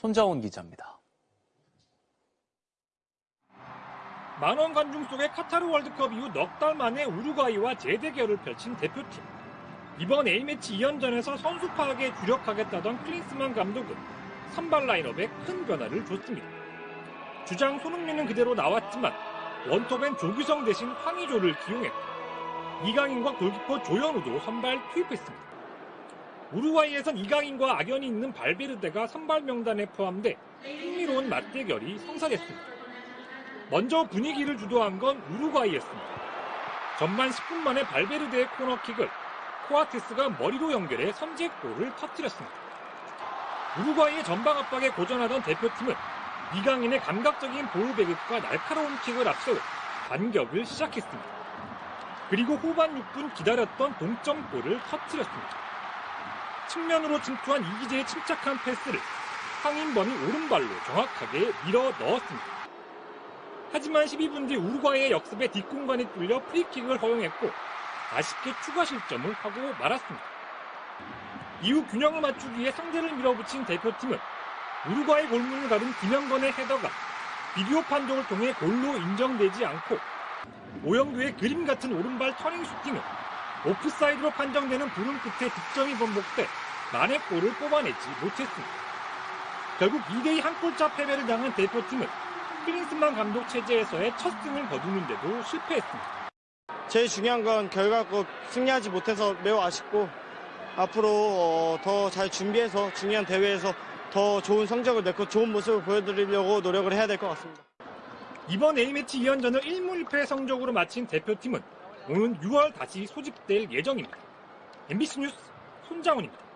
손자원 기자입니다. 만원 관중 속의 카타르 월드컵 이후 넉 달 만에 우루과이와 재대결을 펼친 대표팀. 이번 A매치 2연전에서 선수 파악에 주력하겠다던 클린스만 감독은 선발 라인업에 큰 변화를 줬습니다. 주장 손흥민은 그대로 나왔지만 원톱엔 조규성 대신 황의조를 기용했고 이강인과 골키퍼 조현우도 선발 투입했습니다. 우루과이에선 이강인과 악연이 있는 발베르데가 선발 명단에 포함돼 흥미로운 맞대결이 성사됐습니다. 먼저 분위기를 주도한 건 우루과이였습니다. 전반 10분 만에 발베르데의 코너킥을 코아테스가 머리로 연결해 선제골을 터뜨렸습니다. 우루과이의 전방 압박에 고전하던 대표팀은 이강인의 감각적인 볼배긋과 날카로운 킥을 앞세워 반격을 시작했습니다. 그리고 후반 6분 기다렸던 동점골을 터뜨렸습니다. 측면으로 침투한 이기재의 침착한 패스를 황인범이 오른발로 정확하게 밀어 넣었습니다. 하지만 12분 뒤 우루과이의 역습에 뒷공간이 뚫려 프리킥을 허용했고 아쉽게 추가 실점을 하고 말았습니다. 이후 균형을 맞추기 위해 상대를 밀어붙인 대표팀은 우루과이 골문을 가른 김영건의 헤더가 비디오 판독을 통해 골로 인정되지 않고 오현규의 그림 같은 오른발 터닝 슈팅은 오프사이드로 판정되는 불운 끝에 득점이 번복돼 만회골을 뽑아내지 못했습니다. 결국 2대1 한 골차 패배를 당한 대표팀은 클린스만 감독 체제에서의 첫 승을 거두는데도 실패했습니다. 제일 중요한 건 결과 꼭 승리하지 못해서 매우 아쉽고 앞으로 어, 더잘 준비해서 중요한 대회에서 더 좋은 성적을 내고 좋은 모습을 보여드리려고 노력을 해야 될 것 같습니다. 이번 A매치 2연전을 1무 1패 성적으로 마친 대표팀은 오는 6월 다시 소집될 예정입니다. MBC 뉴스 손장훈입니다.